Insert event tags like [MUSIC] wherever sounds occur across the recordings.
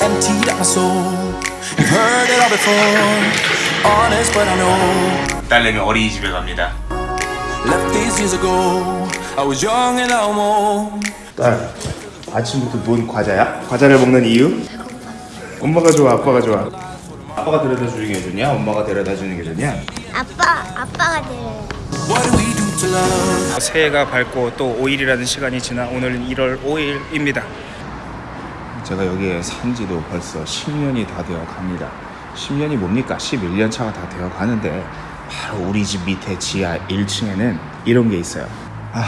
emptied out my soul. You've heard it all before. Honest, but I know. 딸내미 어린이집에 갑니다. Left these years ago. I was young and now I'm old. 딸, 아침부터 뭔 과자야? 과자를 먹는 이유? 엄마가 좋아, 아빠가 좋아? 아빠가 데려다 주는 게 좋냐? 엄마가 데려다 주는 게 좋냐? 아빠 아빠가 do we do to love? 새해가 밝고 또 5일이라는 시간이 지나 오늘은 1월 5일입니다. 제가 여기에 산 지도 벌써 10년이 다 되어 갑니다. 10년이 뭡니까? 11년 차가 다 되어 가는데 바로 우리 집 밑에 지하 1층에는 이런 게 있어요. 아,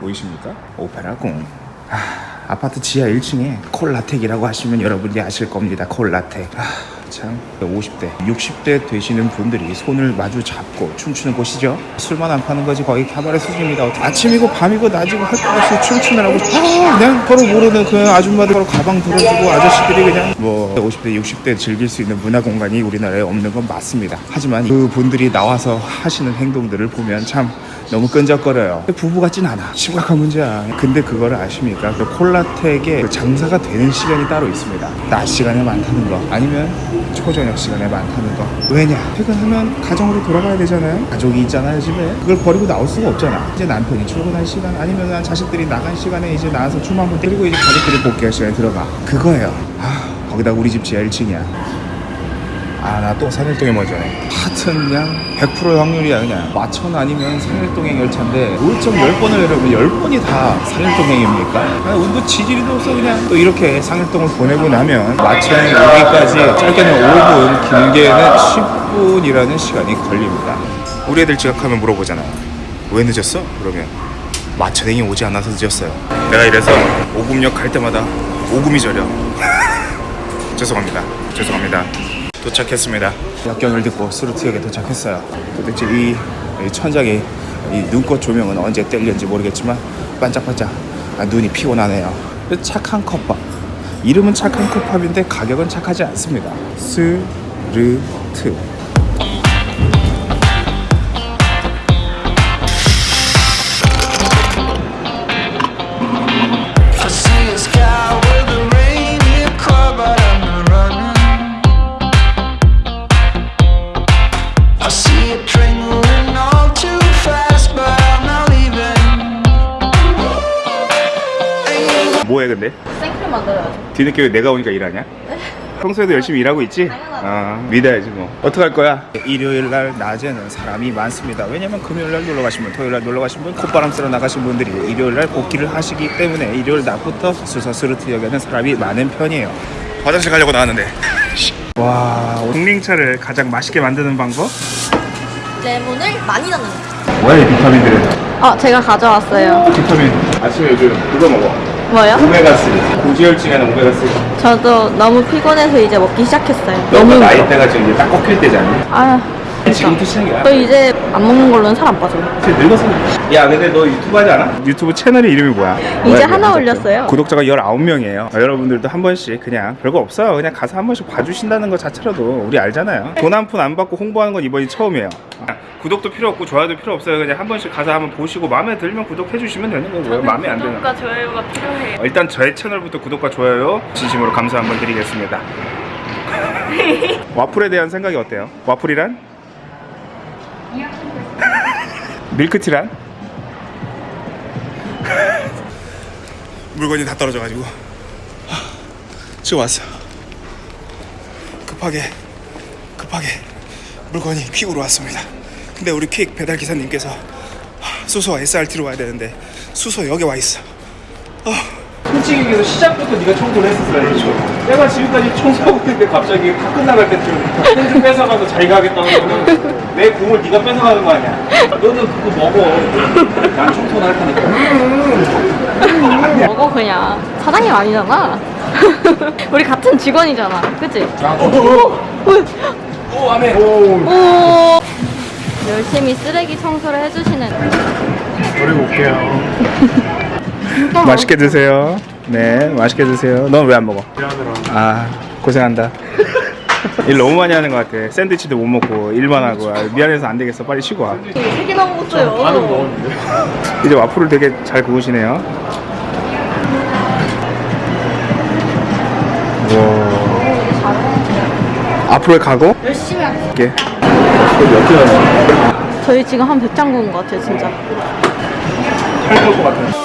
보이십니까? 오페라 궁. 아, 아파트 지하 1층에 콜라텍이라고 하시면 여러분들이 아실 겁니다. 콜라텍. 아, 참 50대, 60대 되시는 분들이 손을 마주 잡고 춤추는 곳이죠. 술만 안 파는 거지 거의 카바레 수준입니다. 아침이고 밤이고 낮이고 없이 춤추느라고 아, 그냥 서로 모르는 그 아줌마들 서로 가방 들어주고 아저씨들이 그냥 뭐 50대, 60대 즐길 수 있는 문화 공간이 우리나라에 없는 건 맞습니다. 하지만 그 분들이 나와서 하시는 행동들을 보면 참 너무 끈적거려요. 부부 같진 않아. 심각한 문제야. 근데 그거를 아십니까? 그 콜라텍에 그 장사가 되는 시간이 따로 있습니다. 낮 시간에 많다는 거 아니면 초저녁 시간에 많다는 거. 왜냐? 퇴근하면 가정으로 돌아가야 되잖아요. 가족이 있잖아요 집에. 그걸 버리고 나올 수가 없잖아. 이제 남편이 출근할 시간 아니면 자식들이 나간 시간에 이제 나와서 춤 한번 때리고 이제 가족들이 복귀할 시간에 들어가. 그거예요. 아 거기다 우리 집 지하 1층이야. 아 나 또 산일동에 먼저네 하여튼 그냥 100% 확률이야 그냥 마천 아니면 산일동행 열차인데 5.10번을 내려면 10번이 다 산일동행입니까? 아, 운도 지지리도 없어 그냥 또 이렇게 산일동을 보내고 나면 마천에 오기까지 짧게는 5분 길게는 10분이라는 시간이 걸립니다 우리 애들 지각하면 물어보잖아요 왜 늦었어? 그러면 마천행이 오지 않아서 늦었어요 내가 이래서 오금역 갈 때마다 오금이 저려 [LAUGHS] 죄송합니다. 죄송합니다. 도착했습니다. 역경을 듣고 수루트역에 도착했어요. 도대체 이, 이 천장에 이 눈꽃 조명은 언제 뗄는지 모르겠지만 반짝반짝 아, 눈이 피곤하네요. 착한 컵밥. 이름은 착한 컵밥인데 가격은 착하지 않습니다. 스르트. 뭐해 근데? 생크림 만들어야죠. 뒤늦게 왜 내가 오니까 일하냐? [LAUGHS] 평소에도 열심히 일하고 있지? 아, 믿어야지 뭐. 어떡할 거야? 일요일 날 낮에는 사람이 많습니다. 왜냐면 금요일 날 놀러 가신 분, 토요일 날 놀러 가신 분, 콧바람 쐬러 나가신 분들이 일요일 날 복귀를 하시기 때문에 일요일 낮부터 수서스루트역에는 사람이 많은 편이에요. 화장실 가려고 나왔는데. 와, 링링차를 가장 맛있게 만드는 방법? 레몬을 많이 넣는 거. 뭐야 이 비타민들은? 어, 제가 가져왔어요. 비타민. 아침에 요즘 그거 먹어. 뭐요? 오메가3. 고지혈증에는 오메가3. 저도 너무 피곤해서 이제 먹기 시작했어요. 너무 나이대가 지금 이제 딱 꺾일 때잖아. 아, 지금부터 시작이야. 저 이제 안 먹는 걸로는 살 안 빠져요. 진짜 늙었어. 야, 근데 너 유튜브 하지 않아? 유튜브 채널의 이름이 뭐야? 이제 하나 올렸어요. 구독자가 19명이에요. 여러분들도 한 번씩 그냥 별거 없어요. 그냥 가서 한 번씩 봐주신다는 것 자체로도 우리 알잖아요. 돈 한 푼 안 받고 홍보하는 건 이번이 처음이에요. 구독도 필요 없고 좋아요도 필요 없어요. 그냥 한 번씩 가서 한번 보시고 마음에 들면 구독해 주시면 되는 거고요. 마음에 안 들면 구독과 좋아요가 필요해요. 어, 일단 저의 채널부터 구독과 좋아요 진심으로 감사 한번 드리겠습니다. [LAUGHS] [LAUGHS] 와플에 대한 생각이 어때요? 와플이란? 밀크티란? [LAUGHS] 물건이 다 떨어져가지고 하, 지금 왔어. 급하게 급하게 물건이 퀵으로 왔습니다. 근데 우리 퀵 배달 기사님께서 하, 수소 SRT로 와야 되는데 수소역에 와 있어. 솔직히 얘기해서 시작부터 네가 청소를 했었어야지 내가 지금까지 청소하고 있는데 갑자기 다 끝나갈 때쯤 [LAUGHS] 펜좀 뺏어가서 자기가 하겠다고 하면 내 공을 네가 뺏어가는 거 아니야? 너는 그거 먹어. 난 청소는 할 테니까. 먹어 그냥. 사장님 아니잖아. [LAUGHS] 우리 같은 직원이잖아. 그치? 오 안해 오. 열심히 쓰레기 청소를 해주시는. 버리고 올게요. [LAUGHS] 맛있게 드세요. 네 맛있게 드세요. 넌 왜 안 먹어? 아 고생한다 [LAUGHS] 일 너무 많이 하는 것 같아. 샌드위치도 못 먹고 일만 하고 아, 미안해서 안 되겠어. 빨리 쉬고 와. 세개나 먹었어요. [LAUGHS] 이제 와플을 되게 잘 구우시네요. 와. 앞으로의 각오? 열심히 할게요. 이렇게. 저희 지금 한 100장 구운 것 같아요, 진짜. 할것 같아.